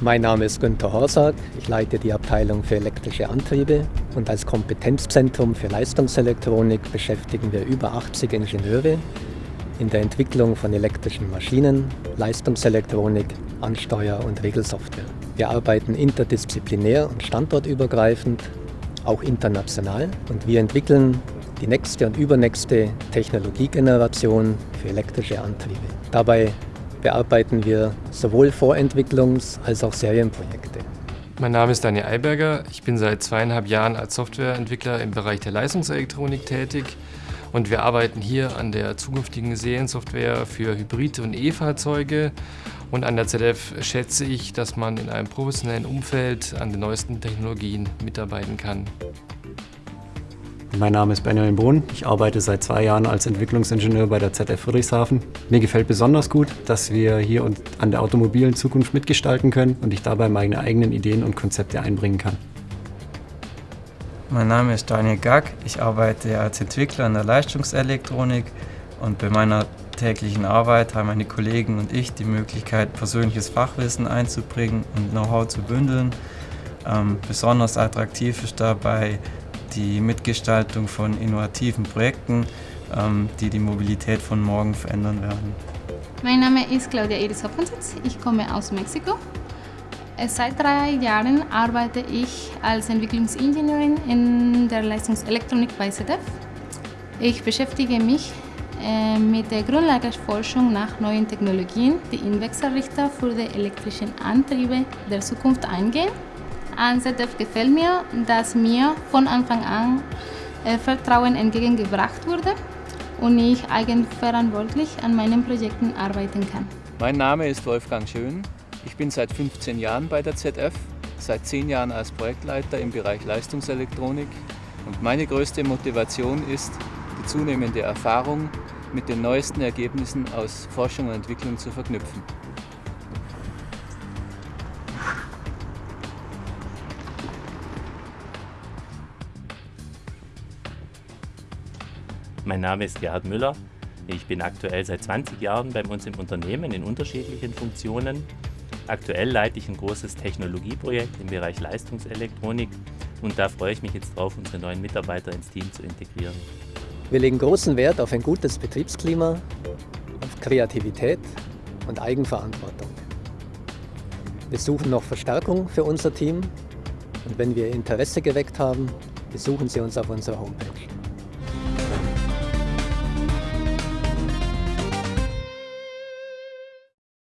Mein Name ist Günter Horsack. Ich leite die Abteilung für elektrische Antriebe und als Kompetenzzentrum für Leistungselektronik beschäftigen wir über 80 Ingenieure in der Entwicklung von elektrischen Maschinen, Leistungselektronik, Ansteuer- und Regelsoftware. Wir arbeiten interdisziplinär und standortübergreifend, auch international und wir entwickeln die nächste und übernächste Technologiegeneration für elektrische Antriebe. Dabei bearbeiten wir sowohl Vorentwicklungs- als auch Serienprojekte. Mein Name ist Daniel Eiberger. Ich bin seit zweieinhalb Jahren als Softwareentwickler im Bereich der Leistungselektronik tätig und wir arbeiten hier an der zukünftigen Seriensoftware für Hybrid- und E-Fahrzeuge und an der ZF schätze ich, dass man in einem professionellen Umfeld an den neuesten Technologien mitarbeiten kann. Mein Name ist Benjamin Brunn. Ich arbeite seit zwei Jahren als Entwicklungsingenieur bei der ZF Friedrichshafen. Mir gefällt besonders gut, dass wir hier an der automobilen Zukunft mitgestalten können und ich dabei meine eigenen Ideen und Konzepte einbringen kann. Mein Name ist Daniel Gack. Ich arbeite als Entwickler in der Leistungselektronik und bei meiner täglichen Arbeit haben meine Kollegen und ich die Möglichkeit, persönliches Fachwissen einzubringen und Know-how zu bündeln. Ähm, besonders attraktiv ist dabei die Mitgestaltung von innovativen Projekten, ähm, die die Mobilität von morgen verändern werden. Mein Name ist Claudia Iris Hoppensitz, ich komme aus Mexiko. Seit drei Jahren arbeite ich als Entwicklungsingenieurin in der Leistungselektronik bei ZF. Ich beschäftige mich äh, mit der Grundlagenforschung nach neuen Technologien, die in Wechselrichter für die elektrischen Antriebe der Zukunft eingehen. An ZF gefällt mir, dass mir von Anfang an äh, Vertrauen entgegengebracht wurde und ich eigenverantwortlich an meinen Projekten arbeiten kann. Mein Name ist Wolfgang Schön. Ich bin seit 15 Jahren bei der ZF, seit 10 Jahren als Projektleiter im Bereich Leistungselektronik und meine größte Motivation ist, die zunehmende Erfahrung mit den neuesten Ergebnissen aus Forschung und Entwicklung zu verknüpfen. Mein Name ist Gerhard Müller. Ich bin aktuell seit 20 Jahren bei uns im Unternehmen in unterschiedlichen Funktionen. Aktuell leite ich ein großes Technologieprojekt im Bereich Leistungselektronik und da freue ich mich jetzt drauf, unsere neuen Mitarbeiter ins Team zu integrieren. Wir legen großen Wert auf ein gutes Betriebsklima, auf Kreativität und Eigenverantwortung. Wir suchen noch Verstärkung für unser Team und wenn wir Interesse geweckt haben, besuchen Sie uns auf unserer Homepage.